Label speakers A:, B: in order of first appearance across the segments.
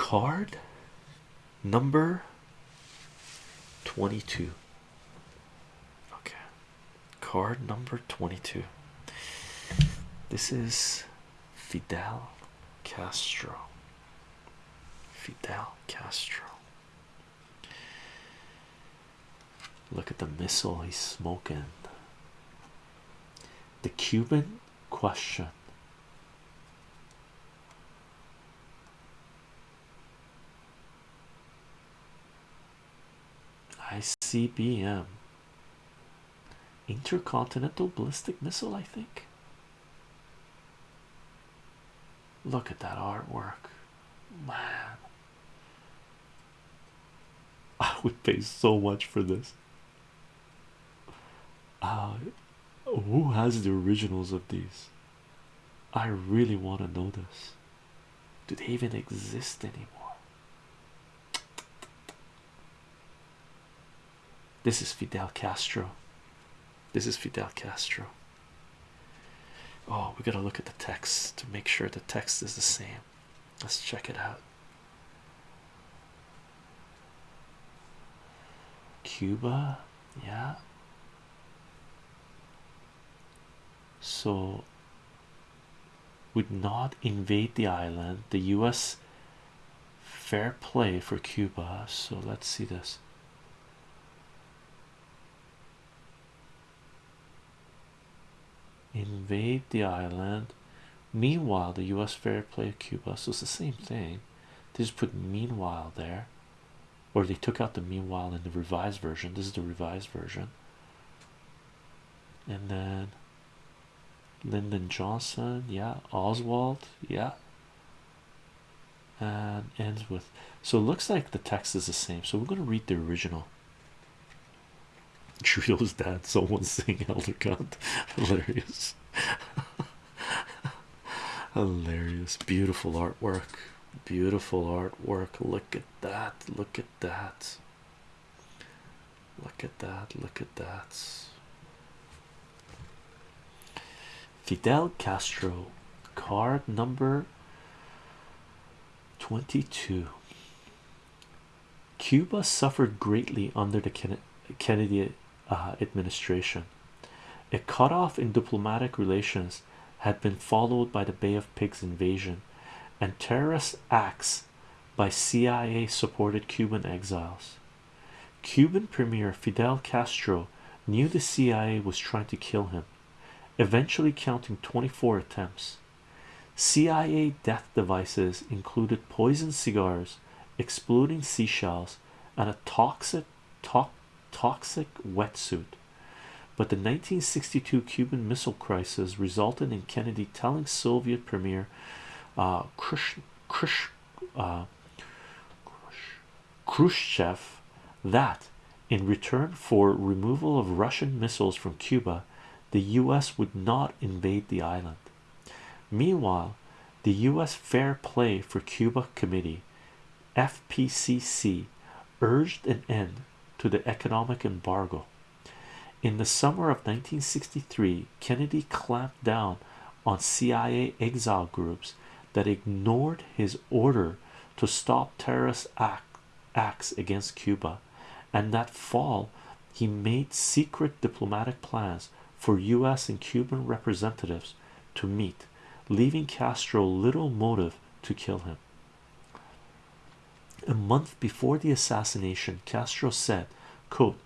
A: card? Number 22 okay. Card number 22 this is Fidel Castro. Fidel Castro. Look at the missile he's smoking. The Cuban question ICBM intercontinental ballistic missile I think. Look at that artwork. Man. I would pay so much for this. Uh, who has the originals of these? I really want to know this. Do they even exist anymore this is Fidel Castro. This is Fidel Castro. Oh we gotta look at the text to make sure the text is the same. Let's check it out. Cuba yeah. So would not invade the island. The US fair play for Cuba. So let's see this invade the island. Meanwhile the US fair play of Cuba so it's the same thing. They just put meanwhile there. Or they took out the meanwhile in the revised version. This is the revised version. And then Lyndon Johnson yeah. Oswald yeah. And ends with so it looks like the text is the same. So we're going to read the original Trio's dad someone's saying elder gun hilarious. Hilarious. Beautiful artwork. Beautiful artwork. Look at that. Look at that. Look at that. Look at that. Fidel Castro. Card number 22 Cuba suffered greatly under the Kennedy uh, administration a cutoff in diplomatic relations had been followed by the Bay of Pigs invasion and terrorist acts by CIA supported Cuban exiles. Cuban Premier Fidel Castro knew the CIA was trying to kill him, eventually counting 24 attempts. CIA death devices included poison cigars, exploding seashells, and a toxic, to toxic wetsuit. But the 1962 Cuban Missile Crisis resulted in Kennedy telling Soviet Premier uh, uh, Khrushchev that in return for removal of Russian missiles from Cuba, the US would not invade the island. Meanwhile, the US Fair Play for Cuba Committee FPCC urged an end to the economic embargo. In the summer of 1963, Kennedy clamped down on CIA exile groups that ignored his order to stop terrorist act, acts against Cuba, and that fall he made secret diplomatic plans for US and Cuban representatives to meet, leaving Castro little motive to kill him. A month before the assassination, Castro said, quote,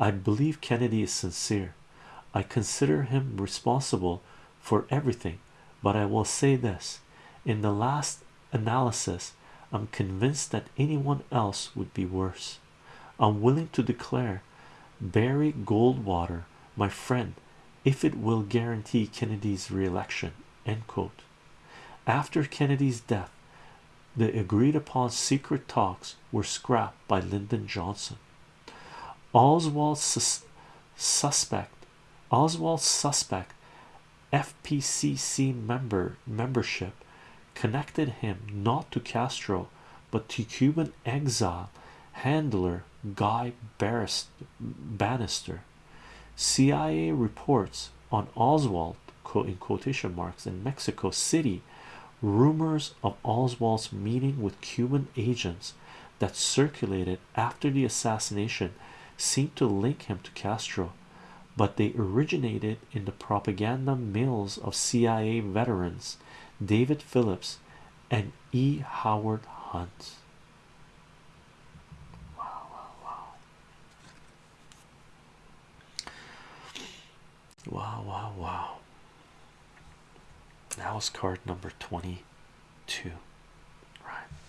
A: I believe Kennedy is sincere. I consider him responsible for everything, but I will say this in the last analysis, I'm convinced that anyone else would be worse. I'm willing to declare Barry Goldwater my friend if it will guarantee Kennedy's re-election. End quote. After Kennedy's death, the agreed upon secret talks were scrapped by Lyndon Johnson. Oswald sus suspect Oswald suspect FPCC member membership connected him not to Castro but to Cuban exile handler Guy Banister. CIA reports on Oswald in quotation marks in Mexico City Rumors of Oswald's meeting with Cuban agents that circulated after the assassination seemed to link him to Castro, but they originated in the propaganda mills of CIA veterans David Phillips and E. Howard Hunt. Wow, wow, wow. Wow, wow, wow. Was card number 22.